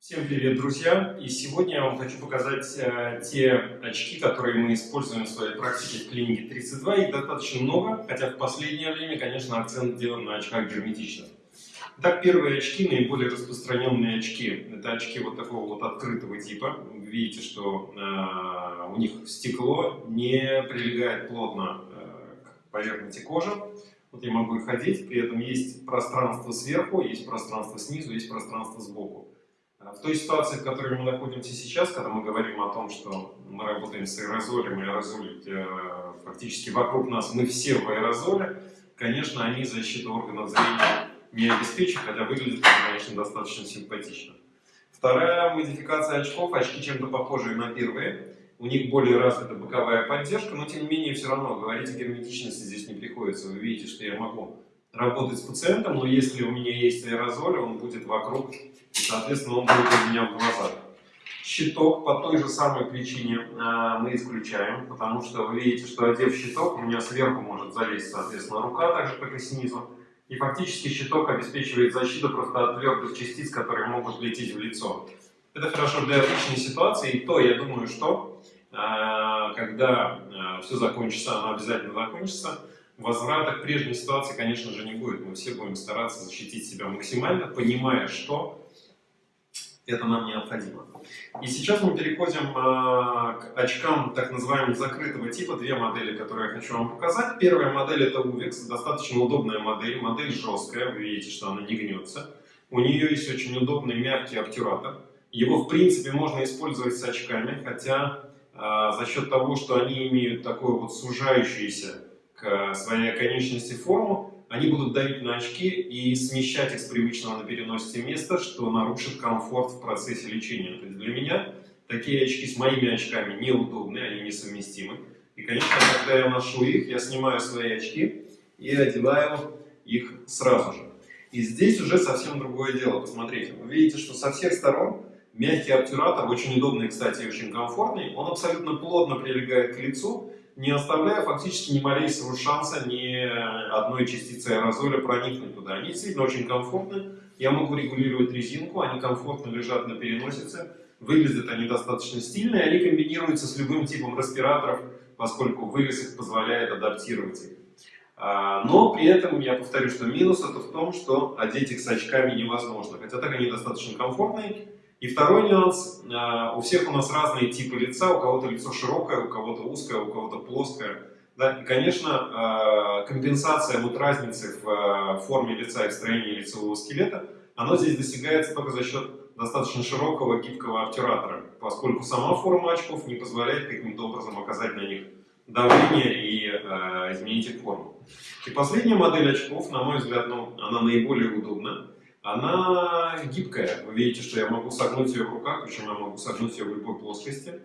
Всем привет, друзья! И сегодня я вам хочу показать э, те очки, которые мы используем в своей практике в клинике 32. Их достаточно много, хотя в последнее время, конечно, акцент делан на очках герметичных. Итак, первые очки, наиболее распространенные очки, это очки вот такого вот открытого типа. Вы видите, что э, у них стекло не прилегает плотно э, к поверхности кожи. Вот я могу их ходить, при этом есть пространство сверху, есть пространство снизу, есть пространство сбоку. А в той ситуации, в которой мы находимся сейчас, когда мы говорим о том, что мы работаем с аэрозолем, аэрозоль э, фактически вокруг нас, мы все в аэрозоле, конечно, они защиту органов зрения не обеспечат, хотя выглядят, конечно, достаточно симпатично. Вторая модификация очков, очки чем-то похожие на первые, у них более развита боковая поддержка, но тем не менее все равно говорить о герметичности здесь не приходится. Вы видите, что я могу работать с пациентом, но если у меня есть аэрозоль, он будет вокруг, и, соответственно, он будет у меня в глазах. Щиток по той же самой причине э, мы исключаем, потому что вы видите, что одев щиток, у меня сверху может залезть, соответственно, рука, так же, как и снизу. И фактически щиток обеспечивает защиту просто от твердых частиц, которые могут лететь в лицо. Это хорошо для обычной ситуации, и то, я думаю, что э, когда э, все закончится, оно обязательно закончится, возврата к прежней ситуации, конечно же, не будет. Мы все будем стараться защитить себя максимально, понимая, что это нам необходимо. И сейчас мы переходим э, к очкам так называемого закрытого типа. Две модели, которые я хочу вам показать. Первая модель это UVEX, достаточно удобная модель. Модель жесткая, вы видите, что она не гнется. У нее есть очень удобный мягкий обтюратор. Его, в принципе, можно использовать с очками, хотя э, за счет того, что они имеют такое вот сужающееся к своей конечности форму, они будут давить на очки и смещать их с привычного на переносите места, что нарушит комфорт в процессе лечения. То есть для меня такие очки с моими очками неудобны, они несовместимы. И, конечно, когда я ношу их, я снимаю свои очки и одеваю их сразу же. И здесь уже совсем другое дело. Посмотрите, вы видите, что со всех сторон мягкий обтюратор, очень удобный, кстати, и очень комфортный, он абсолютно плотно прилегает к лицу, не оставляя фактически ни малейшего шанса ни одной частицы аэрозоля проникнуть туда. Они действительно очень комфортны. Я могу регулировать резинку, они комфортно лежат на переносице. Выглядят они достаточно стильно, и они комбинируются с любым типом респираторов, поскольку вырез их позволяет адаптировать их. А, но при этом я повторю, что минус это в том, что одеть их с очками невозможно. Хотя так они достаточно комфортные, и второй нюанс, а, у всех у нас разные типы лица, у кого-то лицо широкое, у кого-то узкое, у кого-то плоское. Да? И, конечно, а, компенсация вот разницы в а, форме лица и в строении лицевого скелета, оно здесь достигается только за счет достаточно широкого гибкого обтюратора, поскольку сама форма очков не позволяет каким-то образом оказать на них давление и э, изменить их форму. И последняя модель очков, на мой взгляд, ну, она наиболее удобна она гибкая. Вы видите, что я могу согнуть ее в руках, причем я могу согнуть ее в любой плоскости,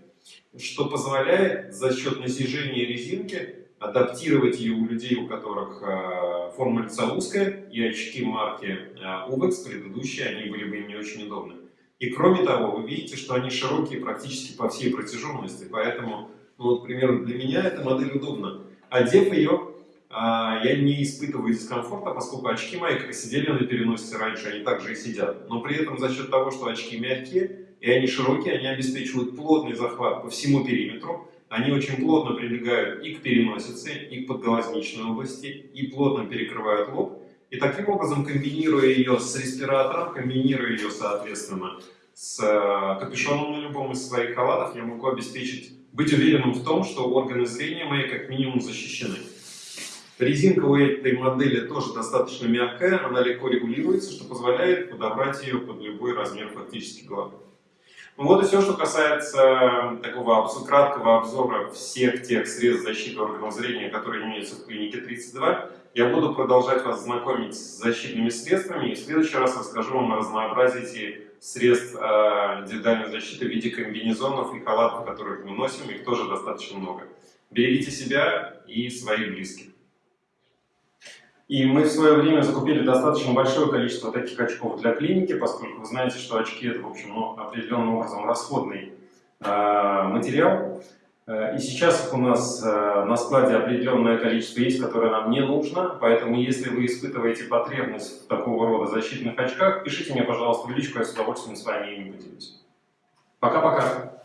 что позволяет за счет насижения резинки адаптировать ее у людей, у которых э, форма лица узкая, и очки марки э, UVEX предыдущие, они были бы им не очень удобны. И кроме того, вы видите, что они широкие практически по всей протяженности, поэтому, ну, вот, примерно для меня эта модель удобна. Одев ее, я не испытываю дискомфорта, поскольку очки мои, как и сидели на переносице раньше, они также и сидят. Но при этом за счет того, что очки мягкие и они широкие, они обеспечивают плотный захват по всему периметру. Они очень плотно прилегают и к переносице, и к подглазничной области, и плотно перекрывают лоб. И таким образом, комбинируя ее с респиратором, комбинируя ее, соответственно, с э, капюшоном на любом из своих халатов, я могу обеспечить, быть уверенным в том, что органы зрения мои как минимум защищены. Резинка у этой модели тоже достаточно мягкая, она легко регулируется, что позволяет подобрать ее под любой размер фактически головы. Ну вот и все, что касается такого краткого обзора всех тех средств защиты органов зрения, которые имеются в клинике 32. Я буду продолжать вас знакомить с защитными средствами и в следующий раз расскажу вам о разнообразии средств э, индивидуальной защиты в виде комбинезонов и халатов, которые мы носим, их тоже достаточно много. Берегите себя и своих близких. И мы в свое время закупили достаточно большое количество таких очков для клиники, поскольку вы знаете, что очки это, в общем, ну, определенным образом расходный э, материал. Э, и сейчас у нас э, на складе определенное количество есть, которое нам не нужно, поэтому если вы испытываете потребность в такого рода защитных очках, пишите мне, пожалуйста, в личку, я с удовольствием с вами ими поделюсь. Пока-пока!